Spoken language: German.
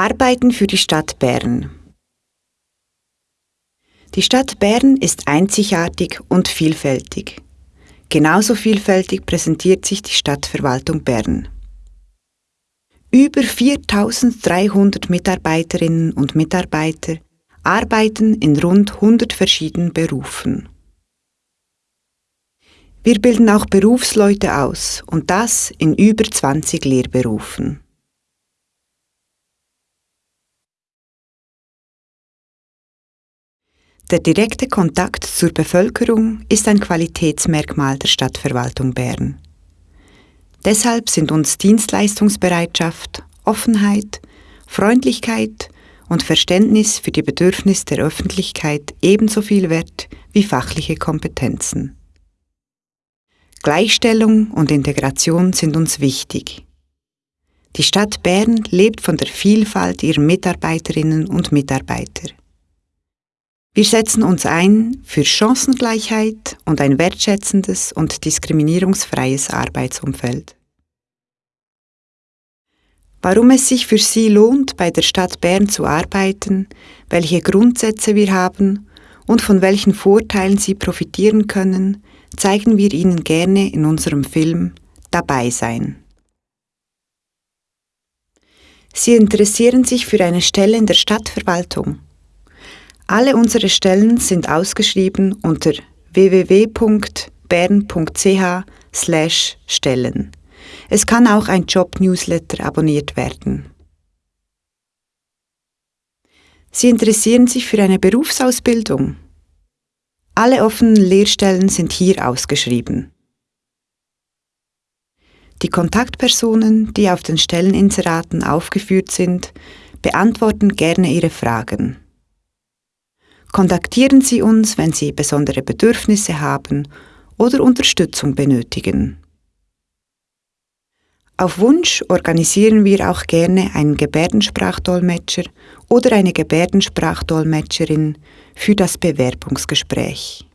Arbeiten für die Stadt Bern. Die Stadt Bern ist einzigartig und vielfältig. Genauso vielfältig präsentiert sich die Stadtverwaltung Bern. Über 4300 Mitarbeiterinnen und Mitarbeiter arbeiten in rund 100 verschiedenen Berufen. Wir bilden auch Berufsleute aus und das in über 20 Lehrberufen. Der direkte Kontakt zur Bevölkerung ist ein Qualitätsmerkmal der Stadtverwaltung Bern. Deshalb sind uns Dienstleistungsbereitschaft, Offenheit, Freundlichkeit und Verständnis für die Bedürfnisse der Öffentlichkeit ebenso viel wert wie fachliche Kompetenzen. Gleichstellung und Integration sind uns wichtig. Die Stadt Bern lebt von der Vielfalt ihrer Mitarbeiterinnen und Mitarbeiter. Wir setzen uns ein für Chancengleichheit und ein wertschätzendes und diskriminierungsfreies Arbeitsumfeld. Warum es sich für Sie lohnt, bei der Stadt Bern zu arbeiten, welche Grundsätze wir haben und von welchen Vorteilen Sie profitieren können, zeigen wir Ihnen gerne in unserem Film Dabei sein. Sie interessieren sich für eine Stelle in der Stadtverwaltung. Alle unsere Stellen sind ausgeschrieben unter www.bern.ch/stellen. Es kann auch ein Job-Newsletter abonniert werden. Sie interessieren sich für eine Berufsausbildung. Alle offenen Lehrstellen sind hier ausgeschrieben. Die Kontaktpersonen, die auf den Stelleninseraten aufgeführt sind, beantworten gerne Ihre Fragen. Kontaktieren Sie uns, wenn Sie besondere Bedürfnisse haben oder Unterstützung benötigen. Auf Wunsch organisieren wir auch gerne einen Gebärdensprachdolmetscher oder eine Gebärdensprachdolmetscherin für das Bewerbungsgespräch.